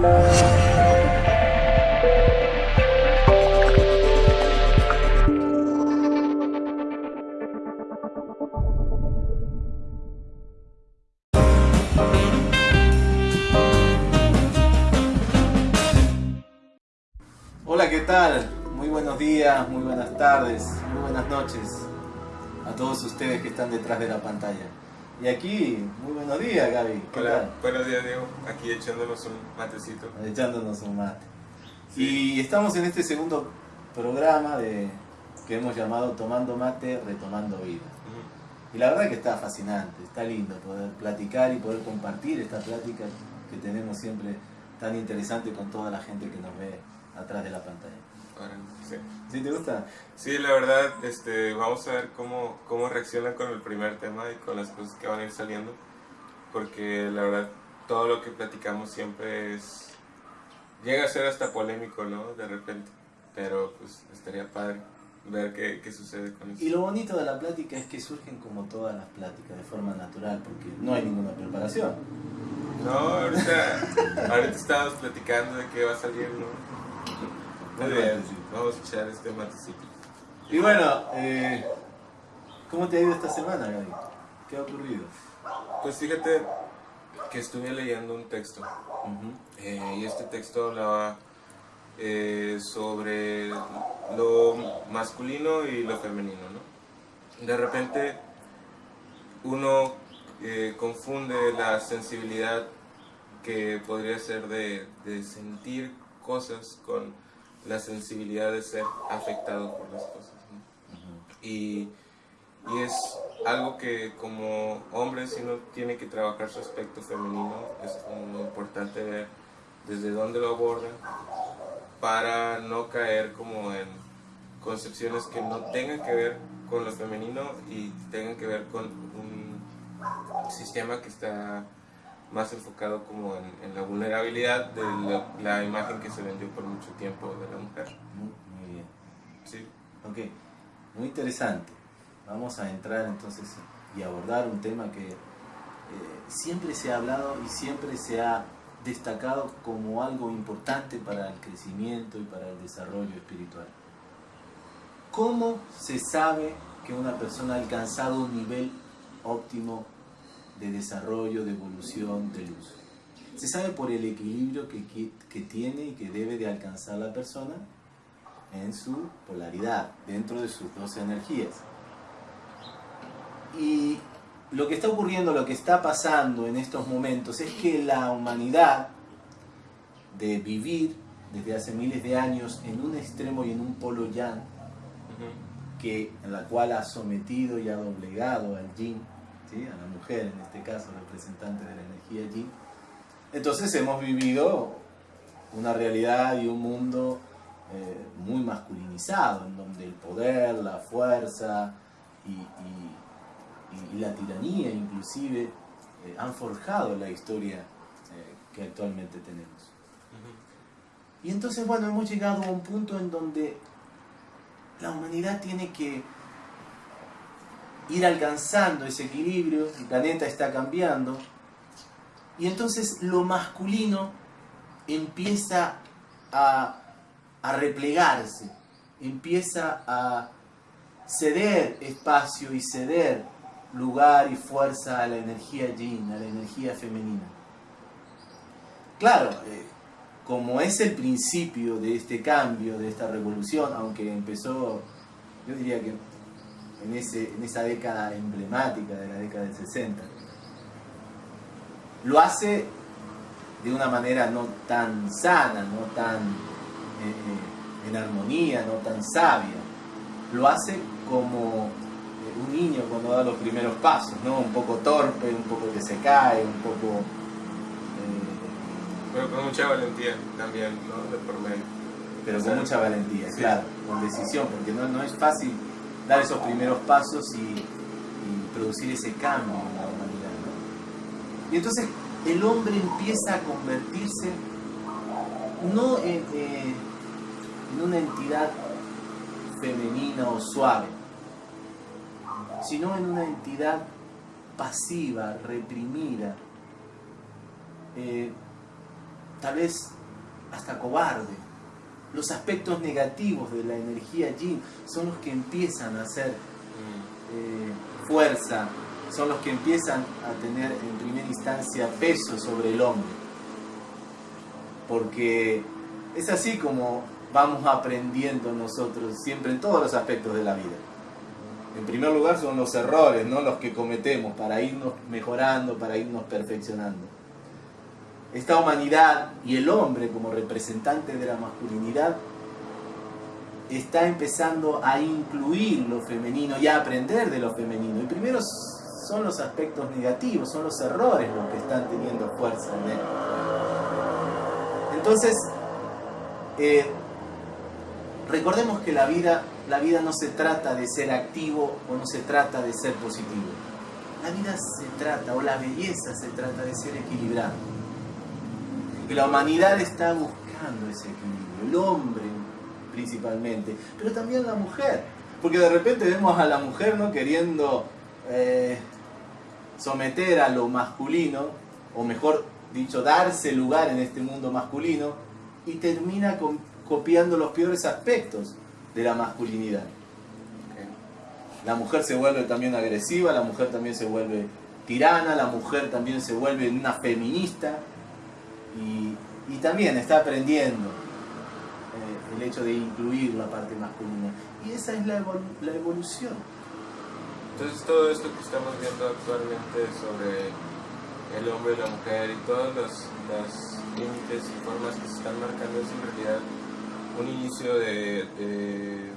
Hola, ¿qué tal? Muy buenos días, muy buenas tardes, muy buenas noches a todos ustedes que están detrás de la pantalla. Y aquí, muy buenos días, Gaby. ¿Qué Hola, tal? buenos días Diego, aquí echándonos un matecito. Echándonos un mate. Sí. Y estamos en este segundo programa de, que hemos llamado Tomando Mate, Retomando Vida. Y la verdad que está fascinante, está lindo poder platicar y poder compartir esta plática que tenemos siempre tan interesante con toda la gente que nos ve atrás de la pantalla. Ahora, sí. ¿Sí te gusta? Sí, la verdad, este, vamos a ver cómo, cómo reaccionan con el primer tema y con las cosas que van a ir saliendo, porque la verdad, todo lo que platicamos siempre es... Llega a ser hasta polémico, ¿no? De repente, pero pues estaría padre ver qué, qué sucede con eso. Y lo bonito de la plática es que surgen como todas las pláticas, de forma natural, porque no hay ninguna preparación. No, ahorita, ahorita estábamos platicando de qué va a salir, ¿no? Muy bien, vamos a echar este matecito. Y bueno, eh, ¿cómo te ha ido esta semana, Gaby? ¿Qué ha ocurrido? Pues fíjate que estuve leyendo un texto eh, y este texto hablaba eh, sobre lo masculino y lo femenino, ¿no? De repente uno eh, confunde la sensibilidad que podría ser de, de sentir cosas con la sensibilidad de ser afectado por las cosas, ¿no? Y, y es algo que como hombre si uno tiene que trabajar su aspecto femenino, es como importante ver desde dónde lo abordan para no caer como en concepciones que no tengan que ver con lo femenino y tengan que ver con un sistema que está más enfocado como en, en la vulnerabilidad de la, la imagen que se vendió por mucho tiempo de la mujer. Muy, muy bien. Sí. Ok, muy interesante. Vamos a entrar entonces y abordar un tema que eh, siempre se ha hablado y siempre se ha destacado como algo importante para el crecimiento y para el desarrollo espiritual. ¿Cómo se sabe que una persona ha alcanzado un nivel óptimo de desarrollo, de evolución, de luz? Se sabe por el equilibrio que, que- tiene y que debe de alcanzar la persona en su polaridad, dentro de sus dos energías. Y lo que está ocurriendo, lo que está pasando en estos momentos es que la humanidad, de vivir desde hace miles de años en un extremo y en un polo yang, que, en la cual ha sometido y ha doblegado al yin, ¿sí? a la mujer en este caso, representante de la energía yin, entonces hemos vivido una realidad y un mundo eh, muy masculinizado, en donde el poder, la fuerza y, y- y la tiranía inclusive eh, han forjado la historia eh, que actualmente tenemos. Y entonces, bueno, hemos llegado a un punto en donde la humanidad tiene que ir alcanzando ese equilibrio, el planeta está cambiando, y entonces lo masculino empieza a, a replegarse, empieza a ceder espacio y ceder lugar y fuerza a la energía yin, a la energía femenina. Claro, eh, como es el principio de este cambio, de esta revolución, aunque empezó, yo diría que en, ese, en esa década emblemática de la década del 60, lo hace de una manera no tan sana, no tan eh, eh, en armonía, no tan sabia. Lo hace como eh, un niño cuando da los primeros pasos, ¿no? Un poco torpe, un poco que se cae, un poco... eh, Pero con mucha valentía también, ¿no? De por medio. pero con mucha valentía, sí. claro, con decisión, porque no, no es fácil dar esos primeros pasos y, producir ese cambio en la humanidad. Y entonces el hombre empieza a convertirse no en, eh, en una entidad femenina o suave, sino en una entidad pasiva, reprimida, eh, tal vez hasta cobarde. Los aspectos negativos de la energía yin son los que empiezan a hacer eh, fuerza, son los que empiezan a tener en primera instancia peso sobre el hombre. Porque es así como vamos aprendiendo nosotros siempre en todos los aspectos de la vida. En primer lugar son los errores, no los que cometemos, para irnos mejorando, para irnos perfeccionando. Esta humanidad y el hombre como representante de la masculinidad está empezando a incluir lo femenino y a aprender de lo femenino. Y primero son los aspectos negativos, son los errores los que están teniendo fuerza en él. Entonces, eh, recordemos que la vida, la vida no se trata de ser activo o no se trata de ser positivo. La vida se trata, o la belleza se trata de ser equilibrado. La humanidad está buscando ese equilibrio. El hombre principalmente, pero también la mujer. Porque de repente vemos a la mujer ¿no? queriendo eh, someter a lo masculino, o mejor dicho, darse lugar en este mundo masculino, y termina copiando los peores aspectos de la masculinidad. La mujer se vuelve también agresiva, la mujer también se vuelve tirana, la mujer también se vuelve una feminista y, y también está aprendiendo eh, el hecho de incluir la parte masculina. Y esa es la, evol- la evolución. Entonces todo esto que estamos viendo actualmente sobre el hombre y la mujer y todos los, los límites y formas que se están marcando es en realidad un inicio de, de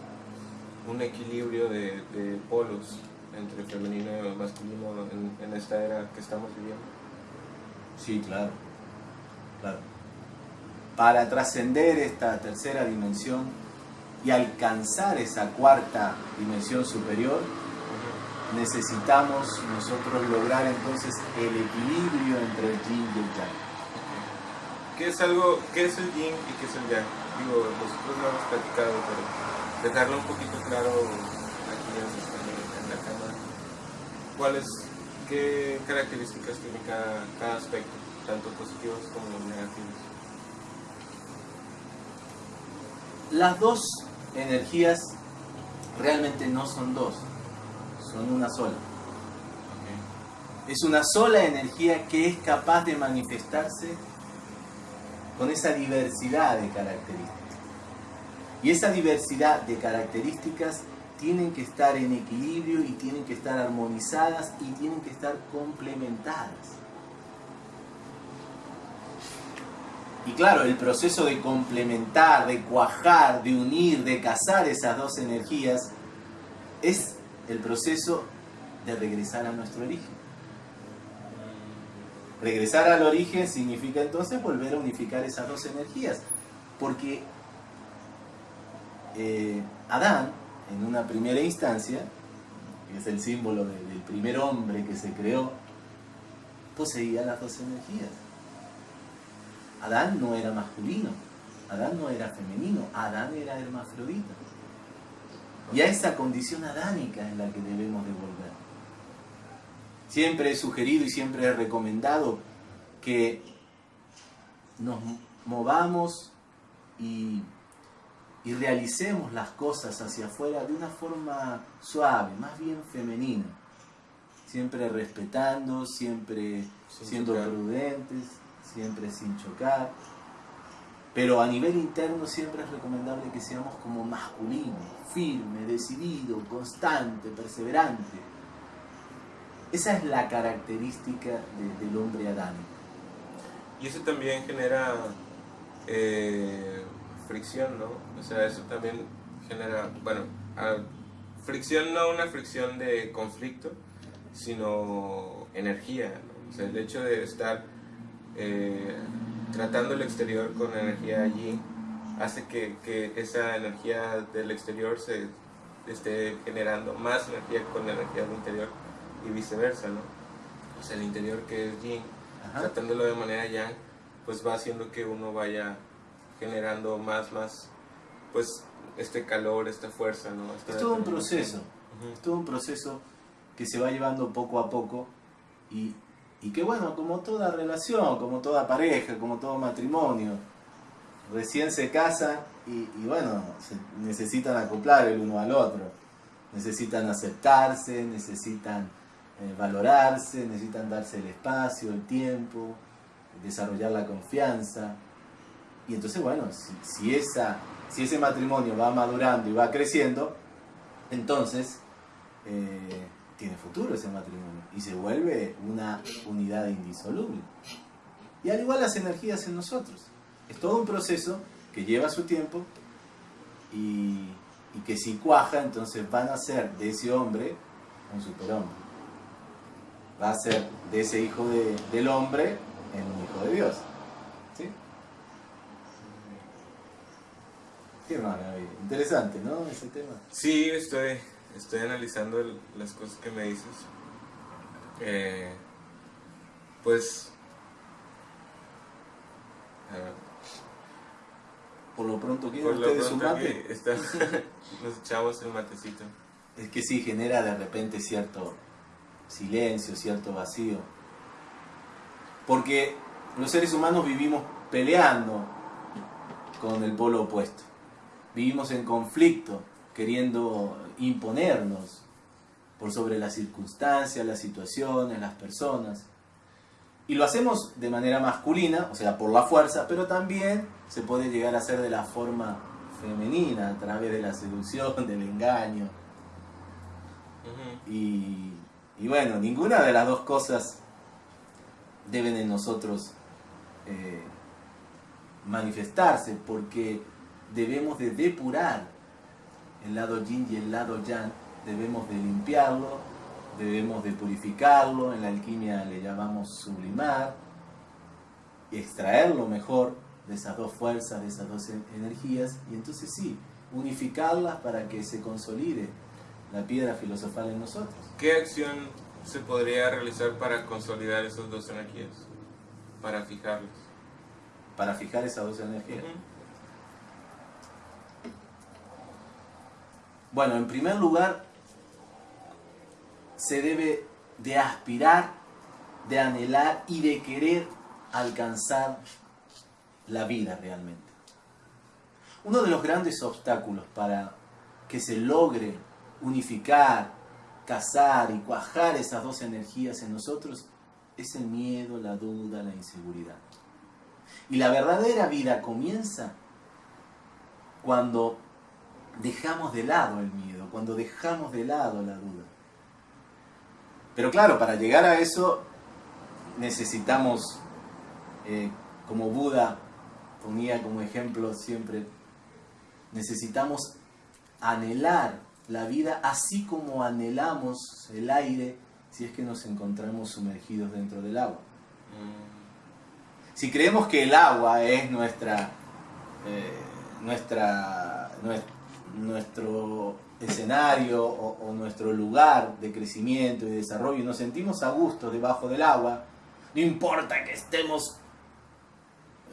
un equilibrio de, de polos entre femenino y masculino en, en esta era que estamos viviendo. Sí, claro. Claro. Para trascender esta tercera dimensión y alcanzar esa cuarta dimensión superior, necesitamos nosotros lograr entonces el equilibrio entre el yin y el yang. ¿Qué es algo, qué es el yin y qué es el yang? Digo, nosotros lo hemos platicado, pero dejarlo un poquito claro aquí en, la cámara. ¿Cuáles, qué características tiene cada, cada aspecto, tanto positivos como negativos? Las dos energías realmente no son dos, son una sola. Es una sola energía que es capaz de manifestarse con esa diversidad de características. Y esa diversidad de características tienen que estar en equilibrio y tienen que estar armonizadas y tienen que estar complementadas. Y claro, el proceso de complementar, de cuajar, de unir, de casar esas dos energías es el proceso de regresar a nuestro origen. Regresar al origen significa entonces volver a unificar esas dos energías. Porque eh, Adán, en una primera instancia, que es el símbolo de- del primer hombre que se creó, poseía las dos energías. Adán no era masculino, Adán no era femenino, Adán era hermafrodita. Y a esa condición adánica es la que debemos de volver. Siempre he sugerido y siempre he recomendado que nos movamos y, y realicemos las cosas hacia afuera de una forma suave, más bien femenina. Siempre respetando, siempre Sin siendo prudentes, siempre sin chocar. Pero a nivel interno siempre es recomendable que seamos como masculinos, firme, decidido, constante, perseverante. Esa es la característica de- del hombre adánico. Y eso también genera eh, fricción, ¿no? O sea, eso también genera, bueno, ah, fricción no una fricción de conflicto, sino energía, ¿no? O sea, el hecho de estar eh, tratando el exterior con energía allí hace que, que esa energía del exterior se esté generando más energía con la energía del interior y viceversa, ¿no? O sea, el interior que es yin Ajá. tratándolo de manera yang, pues va haciendo que uno vaya generando más, más, pues este calor, esta fuerza, ¿no? Esta Es todo un proceso, es todo un proceso que se va llevando poco a poco y, y que bueno, como toda relación, como toda pareja, como todo matrimonio, recién se casan y, bueno, se necesitan acoplar el uno al otro, necesitan aceptarse, necesitan eh, valorarse, necesitan darse el espacio, el tiempo, desarrollar la confianza. Y entonces, bueno, si, esa, si ese matrimonio va madurando y va creciendo, entonces eh, tiene futuro ese matrimonio y se vuelve una unidad indisoluble. Y al igual las energías en nosotros. Es todo un proceso que lleva su tiempo y, que si cuaja, entonces van a ser de ese hombre un superhombre. Va a ser de ese hijo del hombre en un hijo de Dios. ¿Sí? Qué Interesante, ¿no? Ese tema. Sí, estoy, estoy analizando las cosas que me dices. Eh, pues... Por lo pronto, ¿quieren ustedes un mate? nos echamos el matecito. Es que sí, genera de repente cierto silencio, cierto vacío. Porque los seres humanos vivimos peleando con el polo opuesto. Vivimos en conflicto, queriendo imponernos por sobre las circunstancias, las situaciones, las personas. Y lo hacemos de manera masculina, o sea, por la fuerza, pero también se puede llegar a hacer de la forma femenina, a través de la seducción, del engaño. y, y bueno, ninguna de las dos cosas deben en nosotros eh, manifestarse, porque debemos de depurar el lado yin y el lado yang, debemos de limpiarlo, debemos de purificarlo, en la alquimia le llamamos sublimar, y extraerlo mejor de esas dos fuerzas, de esas dos energías, y entonces sí, unificarlas para que se consolide la piedra filosofal en nosotros. ¿Qué acción se podría realizar para consolidar esas dos energías? Para fijarlas. Para fijar esas dos energías. Bueno, en primer lugar, se debe de aspirar, de anhelar y de querer alcanzar la vida realmente. Uno de los grandes obstáculos para que se logre unificar, casar y cuajar esas dos energías en nosotros es el miedo, la duda, la inseguridad. Y la verdadera vida comienza cuando dejamos de lado el miedo, cuando dejamos de lado la duda. Pero claro, para llegar a eso necesitamos, eh, como Buda ponía como ejemplo siempre, necesitamos anhelar la vida así como anhelamos el aire si es que nos encontramos sumergidos dentro del agua. Si creemos que el agua es nuestra, eh, nuestra, nuestro escenario o, nuestro lugar de crecimiento y desarrollo y nos sentimos a gusto debajo del agua, no importa que estemos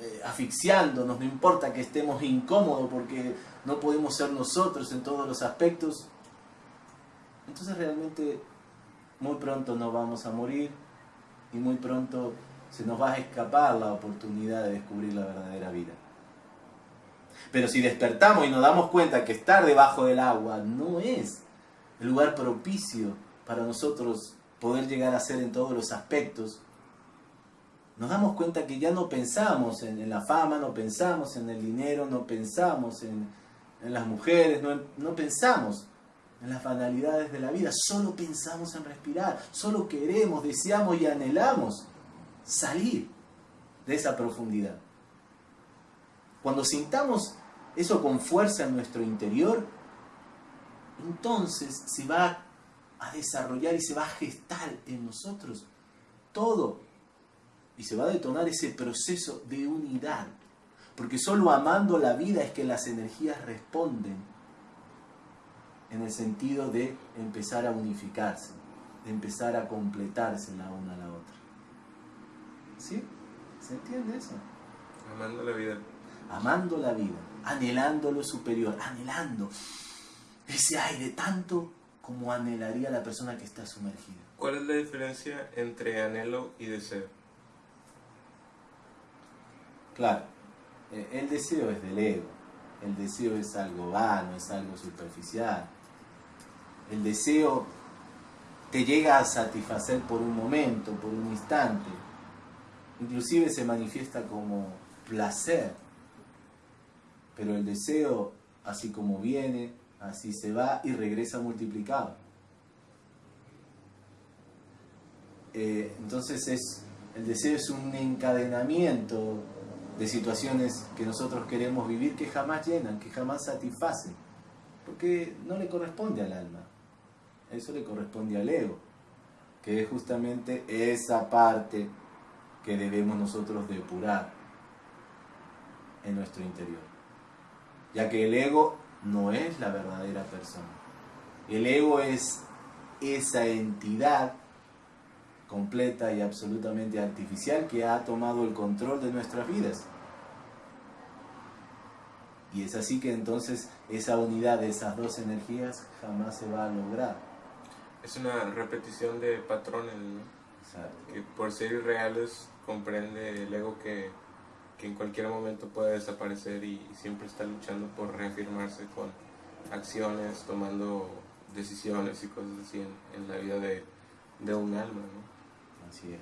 eh, asfixiándonos, no importa que estemos incómodos porque no podemos ser nosotros en todos los aspectos, entonces realmente muy pronto nos vamos a morir y muy pronto se nos va a escapar la oportunidad de descubrir la verdadera vida. Pero si despertamos y nos damos cuenta que estar debajo del agua no es el lugar propicio para nosotros poder llegar a ser en todos los aspectos, nos damos cuenta que ya no pensamos en, la fama, no pensamos en el dinero, no pensamos en, las mujeres, no, no pensamos en las banalidades de la vida, solo pensamos en respirar, solo queremos, deseamos y anhelamos salir de esa profundidad. Cuando sintamos eso con fuerza en nuestro interior, entonces se va a desarrollar y se va a gestar en nosotros todo y se va a detonar ese proceso de unidad. Porque solo amando la vida es que las energías responden en el sentido de empezar a unificarse, de empezar a completarse la una a la otra. ¿Sí? ¿Se entiende eso? Amando la vida. Amando la vida, anhelando lo superior, anhelando ese aire tanto como anhelaría la persona que está sumergida. ¿Cuál es la diferencia entre anhelo y deseo? Claro, el deseo es del ego, el deseo es algo vano, es algo superficial. El deseo te llega a satisfacer por un momento, por un instante. Inclusive se manifiesta como placer. Pero el deseo, así como viene, así se va y regresa multiplicado. Eh, entonces es, el deseo es un encadenamiento de situaciones que nosotros queremos vivir que jamás llenan, que jamás satisfacen, porque no le corresponde al alma, eso le corresponde al ego, que es justamente esa parte que debemos nosotros depurar en nuestro interior, ya que el ego no es la verdadera persona, el ego es esa entidad completa y absolutamente artificial que ha tomado el control de nuestras vidas. Y es así que entonces esa unidad de esas dos energías jamás se va a lograr. Es una repetición de patrones, ¿no? Que por ser irreales comprende el ego que, que en cualquier momento puede desaparecer y, siempre está luchando por reafirmarse con acciones, tomando decisiones y cosas así en, la vida de, de un alma, ¿no? Así es.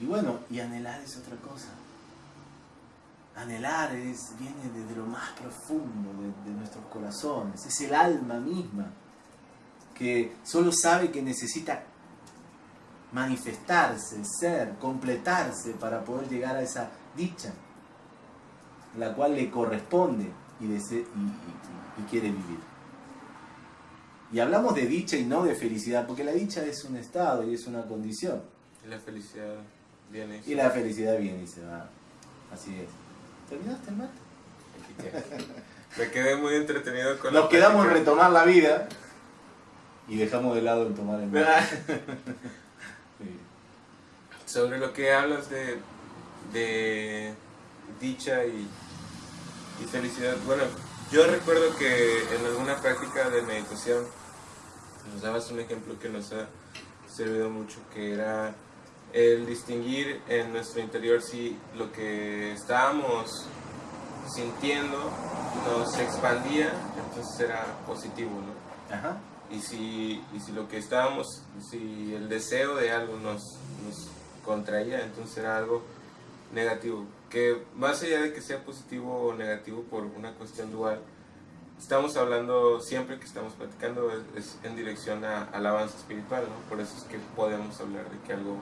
Y bueno, y anhelar es otra cosa. Anhelar es, viene desde lo más profundo de nuestros corazones. Es el alma misma que solo sabe que necesita manifestarse, ser, completarse para poder llegar a esa dicha, la cual le corresponde y, y, y, quiere vivir. Y hablamos de dicha y no de felicidad, porque la dicha es un estado y es una condición. Y la felicidad viene y, y la felicidad viene y se va. Así es. ¿Terminaste el mate? Me quedé muy entretenido con Nos quedamos en retomar la vida y dejamos de lado el tomar el mate. Sobre lo que hablas de, de dicha y, y felicidad, bueno, yo recuerdo que en alguna práctica de meditación nos dabas un ejemplo que nos ha servido mucho, que era el distinguir en nuestro interior si lo que estábamos sintiendo nos expandía, entonces era positivo, ¿no? Ajá. Y si, y si lo que estábamos, si el deseo de algo nos, nos contraía, entonces era algo negativo. Que más allá de que sea positivo o negativo por una cuestión dual, estamos hablando, siempre que estamos platicando, es, en dirección al avance espiritual, ¿no? Por eso es que podemos hablar de que algo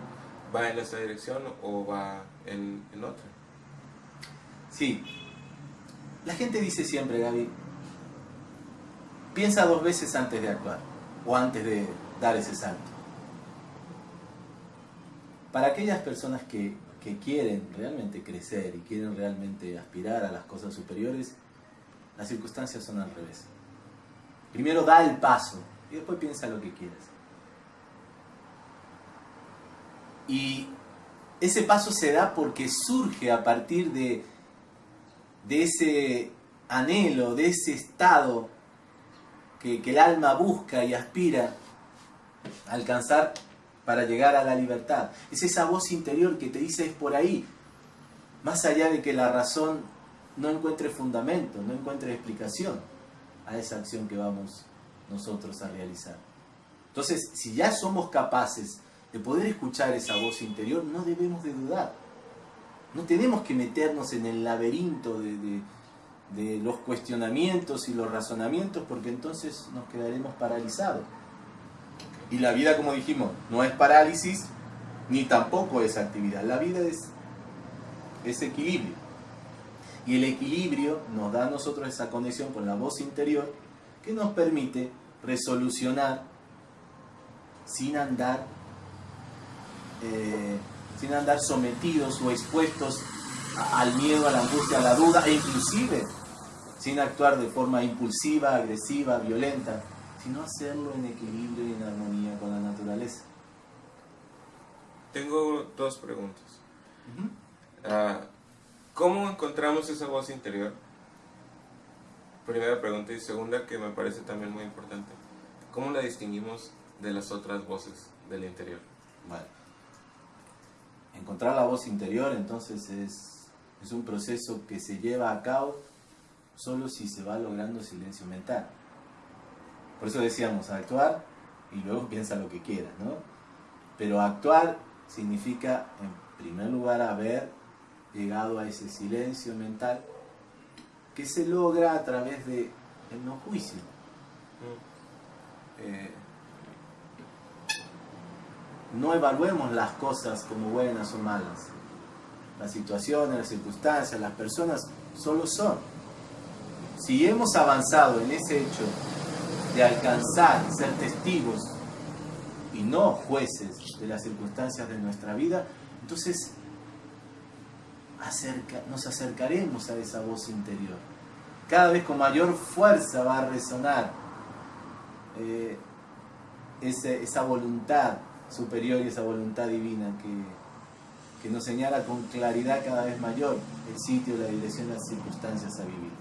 va en esa dirección o va en, en otra. Sí. La gente dice siempre, Gaby, piensa dos veces antes de actuar o antes de dar ese salto. Para aquellas personas que, que quieren realmente crecer y quieren realmente aspirar a las cosas superiores, las circunstancias son al revés. Primero da el paso y después piensa lo que quieras. Y ese paso se da porque surge a partir de, de ese anhelo, de ese estado que, que, el alma busca y aspira a alcanzar para llegar a la libertad. Es esa voz interior que te dice es por ahí, más allá de que la razón no encuentre fundamento, no encuentre explicación a esa acción que vamos nosotros a realizar. Entonces, si ya somos capaces de poder escuchar esa voz interior, no debemos de dudar. No tenemos que meternos en el laberinto de, de, de los cuestionamientos y los razonamientos, porque entonces nos quedaremos paralizados. Y la vida, como dijimos, no es parálisis, ni tampoco es actividad. La vida es, es equilibrio. Y el equilibrio nos da a nosotros esa conexión con la voz interior que nos permite resolucionar sin andar, eh, sin andar sometidos o expuestos al miedo, a la angustia, a la duda e inclusive sin actuar de forma impulsiva, agresiva, violenta, sino hacerlo en equilibrio y en armonía con la naturaleza. Tengo dos preguntas. Uh -huh. uh, ¿Cómo encontramos esa voz interior? Primera pregunta y segunda que me parece también muy importante. ¿cómo la distinguimos de las otras voces del interior? Bueno, encontrar la voz interior entonces es, es un proceso que se lleva a cabo solo si se va logrando silencio mental. Por eso decíamos actuar y luego piensa lo que quieras, ¿no? Pero actuar significa, en primer lugar, haber llegado a ese silencio mental que se logra a través de el no juicio. Mm. Eh, no evaluemos las cosas como buenas o malas. Las situaciones, las circunstancias, las personas solo son. Si hemos avanzado en ese hecho de alcanzar, ser testigos y no jueces de las circunstancias de nuestra vida, entonces nos acercaremos a esa voz interior. Cada vez con mayor fuerza va a resonar eh, esa voluntad superior y esa voluntad divina que, que nos señala con claridad cada vez mayor el sitio, la dirección, las circunstancias a vivir.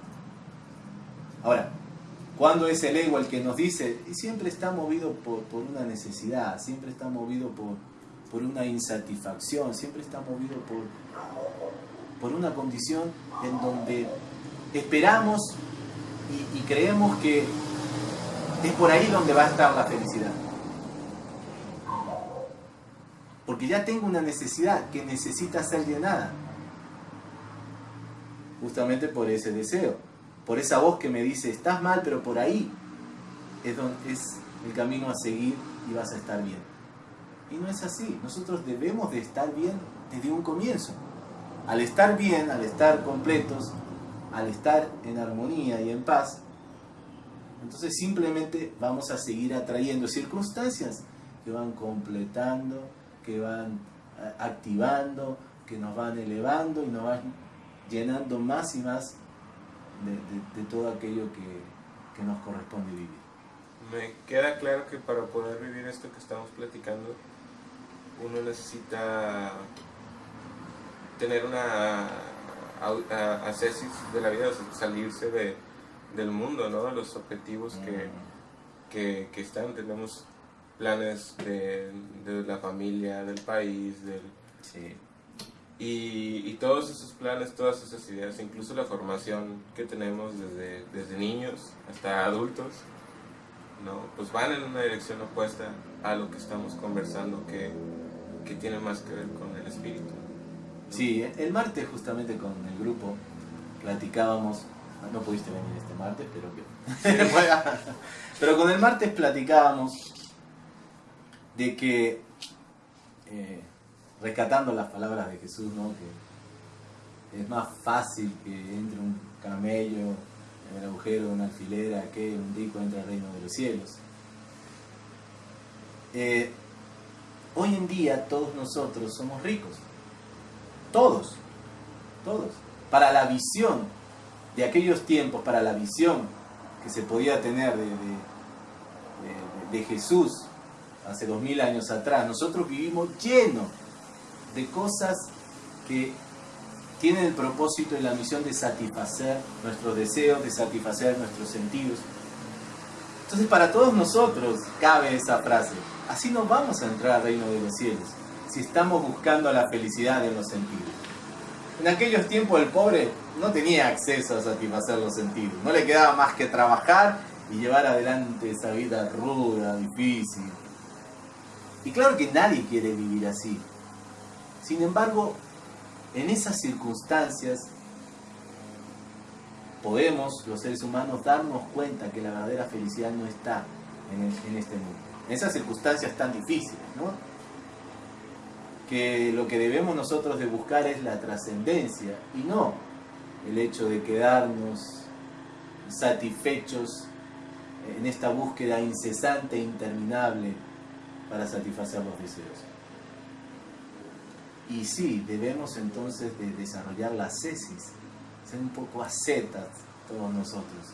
Ahora, cuando es el ego el que nos dice, y siempre está movido por, una necesidad, siempre está movido por, una insatisfacción, siempre está movido por, por una condición en donde esperamos y, y creemos que es por ahí donde va a estar la felicidad. Porque ya tengo una necesidad que necesita ser llenada. Justamente por ese deseo. Por esa voz que me dice, estás mal, pero por ahí es, donde, es el camino a seguir y vas a estar bien. Y no es así. Nosotros debemos de estar bien desde un comienzo. Al estar bien, al estar completos, al estar en armonía y en paz, entonces simplemente vamos a seguir atrayendo circunstancias que van completando que van eh, activando, que nos van elevando y nos van llenando más y más de, todo aquello que, que, nos corresponde vivir. Me queda claro que para poder vivir esto que estamos platicando, uno necesita tener una ascesis de la vida, salirse de, del mundo, ¿no? los objetivos que, que, que están. Tenemos planes de, la familia, del país, del... Y, y, todos esos planes, todas esas ideas, incluso la formación que tenemos desde, desde niños hasta adultos, ¿no? pues van en una dirección opuesta a lo que estamos conversando que, que tiene más que ver con el espíritu. Sí, el martes justamente con el grupo platicábamos, no pudiste venir este martes, pero que... pero con el martes platicábamos de que, eh, rescatando las palabras de Jesús, ¿no? que es más fácil que entre un camello en el agujero de una alfilera que un rico entre al reino de los cielos. Eh, hoy en día todos nosotros somos ricos, todos, todos, para la visión de aquellos tiempos, para la visión que se podía tener de, de Jesús hace dos mil años atrás. Nosotros vivimos llenos de cosas que tienen el propósito y la misión de satisfacer nuestros deseos, de satisfacer nuestros sentidos. Entonces para todos nosotros cabe esa frase, así nos vamos a entrar al reino de los cielos, si estamos buscando la felicidad en los sentidos. En aquellos tiempos el pobre no tenía acceso a satisfacer los sentidos, no le quedaba más que trabajar y llevar adelante esa vida ruda, difícil, y claro que nadie quiere vivir así. Sin embargo, en esas circunstancias podemos, los seres humanos, darnos cuenta que la verdadera felicidad no está en, este mundo. En esas circunstancias tan difíciles, ¿no? Que lo que debemos nosotros de buscar es la trascendencia y no el hecho de quedarnos satisfechos en esta búsqueda incesante e interminable para satisfacer los deseos. Y sí, debemos entonces de desarrollar la cesis, ser un poco ascetas todos nosotros.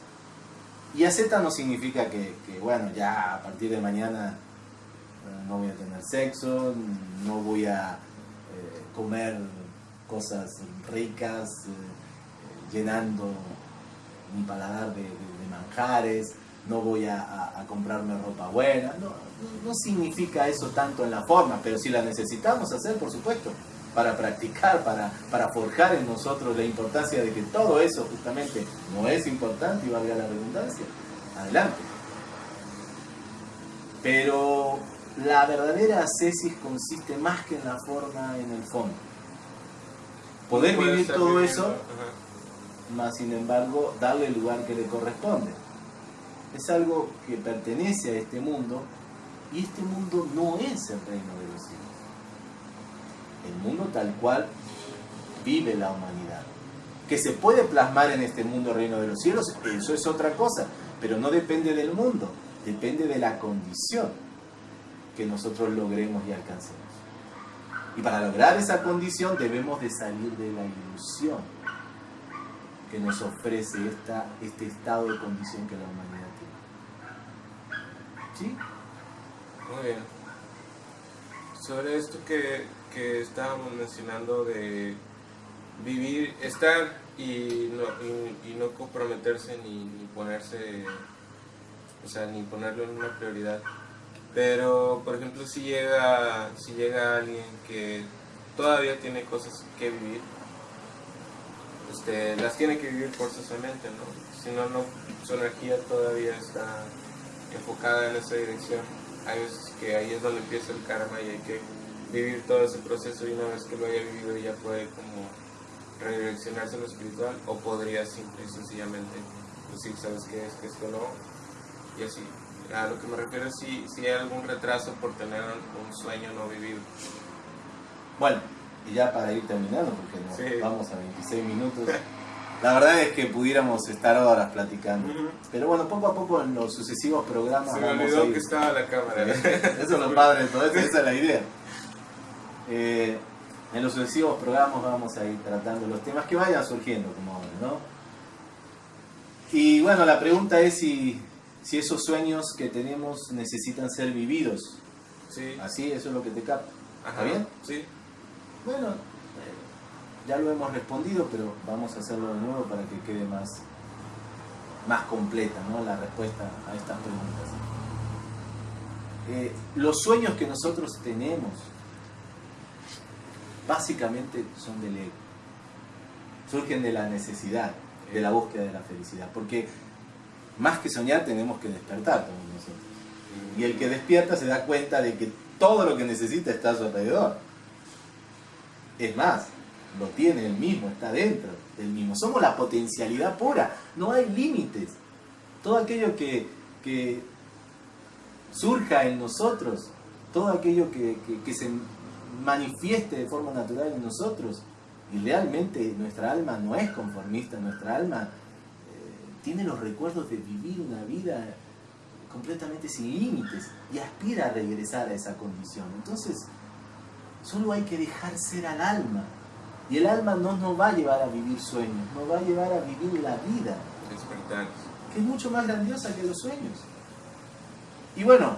Y asceta no significa que, bueno, ya a partir de mañana eh, no voy a tener sexo, no voy a eh, comer cosas ricas, eh, llenando mi paladar de, manjares, no voy a, comprarme ropa buena. No, no, significa eso tanto en la forma, pero si la necesitamos hacer, por supuesto, para practicar, para, para forjar en nosotros la importancia de que todo eso justamente no es importante y valga la redundancia. Adelante. Pero la verdadera ascesis consiste más que en la forma, en el fondo. Poder vivir todo eso, más sin embargo darle el lugar que le corresponde. Es algo que pertenece a este mundo y este mundo no es el reino de los cielos. El mundo tal cual vive la humanidad. Que se puede plasmar en este mundo reino de los cielos, eso es otra cosa, pero no depende del mundo, depende de la condición que nosotros logremos y alcancemos. Y para lograr esa condición debemos de salir de la ilusión que nos ofrece esta, este estado de condición que la humanidad tiene. ¿Sí? Muy bien. Sobre esto que, que estábamos mencionando de vivir, estar y no, y, no comprometerse ni, ni, ponerse, o sea, ni ponerlo en una prioridad. Pero, por ejemplo, si llega, si llega alguien que todavía tiene cosas que vivir, este, las tiene que vivir forzosamente, ¿no? Si no, no, su energía todavía está enfocada en esa dirección. Hay veces que ahí es donde empieza el karma y hay que vivir todo ese proceso y una vez que lo haya vivido ya puede como redireccionarse en lo espiritual o podría simple y sencillamente decir, ¿sabes qué es? que esto no? Y así. A lo que me refiero es si, si hay algún retraso por tener un sueño no vivido. Bueno, y ya para ir terminando, porque vamos a 26 minutos. La verdad es que pudiéramos estar horas platicando. Pero bueno, poco a poco en los sucesivos programas. Se me olvidó que estaba la cámara. eso es lo padre de todo esto, esa es la idea. Eh, en los sucesivos programas vamos a ir tratando los temas que vayan surgiendo, como ahora, ¿no? Y bueno, la pregunta es si si esos sueños que tenemos necesitan ser vividos. Sí. Así, eso es lo que te capta. ¿Está bien? Sí. Bueno, ya lo hemos respondido, pero vamos a hacerlo de nuevo para que quede más, más completa ¿no? la respuesta a estas preguntas. Eh, los sueños que nosotros tenemos básicamente son del ego. Surgen de la necesidad, de la búsqueda de la felicidad. Porque más que soñar tenemos que despertar todos nosotros. Y el que despierta se da cuenta de que todo lo que necesita está a su alrededor. Es más, lo tiene el mismo, está dentro del mismo. Somos la potencialidad pura, no hay límites. Todo aquello que, surja en nosotros, todo aquello que, que se manifieste de forma natural en nosotros, y realmente nuestra alma no es conformista, nuestra alma tiene los recuerdos de vivir una vida completamente sin límites y aspira a regresar a esa condición. Entonces, solo hay que dejar ser al alma. Y el alma no nos va a llevar a vivir sueños, nos va a llevar a vivir la vida. Que es mucho más grandiosa que los sueños. Y bueno,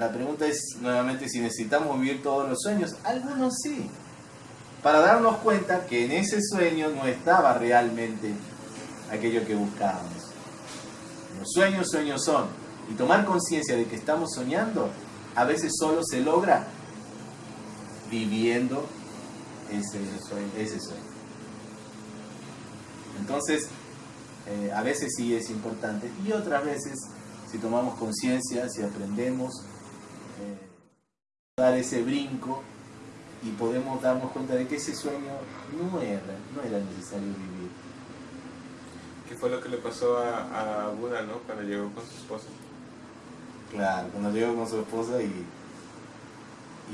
la pregunta es nuevamente si necesitamos vivir todos los sueños. Algunos sí. Para darnos cuenta que en ese sueño no estaba realmente aquello que buscábamos. Los sueños, sueños son. Y tomar conciencia de que estamos soñando, a veces solo se logra viviendo ese sueño. Entonces, eh, a veces sí es importante y otras veces, si tomamos conciencia, si aprendemos, dar ese brinco y podemos darnos cuenta de que ese sueño no era, no era necesario vivir ¿Qué fue lo que le pasó a, a Buda, ¿no? Cuando llegó con su esposa. Claro, cuando llegó con su esposa y,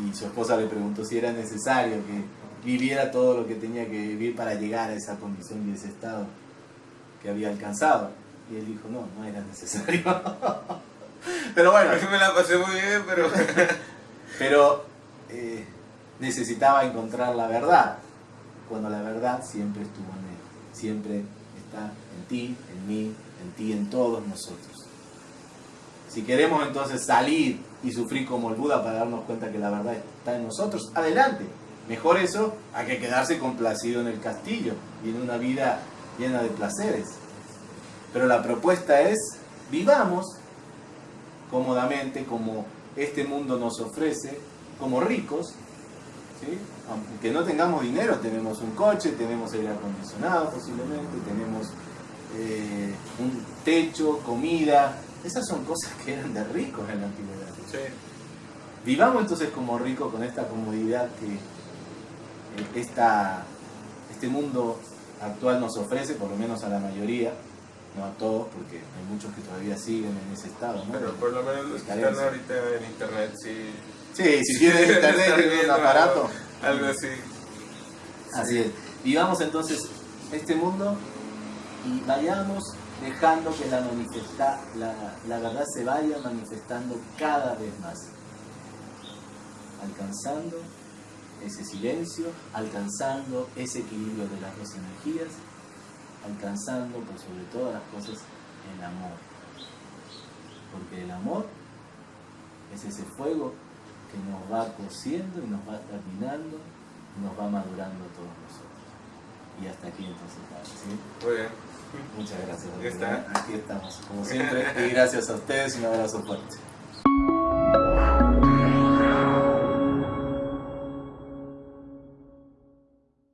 y su esposa le preguntó si era necesario que viviera todo lo que tenía que vivir para llegar a esa condición y ese estado que había alcanzado. Y él dijo, no, no era necesario. pero bueno. Me la pasé muy bien, pero... pero eh, necesitaba encontrar la verdad, cuando la verdad siempre estuvo en él, siempre está en ti, en mí, en ti, en todos nosotros. Si queremos entonces salir y sufrir como el Buda para darnos cuenta que la verdad está en nosotros, adelante. Mejor eso a que quedarse complacido en el castillo y en una vida llena de placeres. Pero la propuesta es vivamos cómodamente como este mundo nos ofrece, como ricos, ¿sí? aunque no tengamos dinero, tenemos un coche, tenemos aire acondicionado posiblemente, tenemos eh, un techo, comida, esas son cosas que eran de ricos en la antigüedad. Vivamos entonces como ricos con esta comodidad que eh, esta, este mundo actual nos ofrece, por lo menos a la mayoría, no a todos, porque hay muchos que todavía siguen en ese estado. ¿no? Pero por lo menos los que están ahorita en internet, sí. Sí, si tienen internet, tienen un aparato. Algo, así. Así es. Vivamos entonces este mundo y vayamos dejando que la, manifesta, la, la verdad se vaya manifestando cada vez más. Alcanzando ese silencio, alcanzando ese equilibrio de las dos energías, alcanzando por sobre todas las cosas el amor. Porque el amor es ese fuego que nos va cociendo y nos va terminando, nos va madurando a todos nosotros. Y hasta aquí entonces, ¿sí? Muy bien. Muchas gracias. Aquí está. Aquí estamos, como siempre. Y gracias a ustedes, un abrazo fuerte.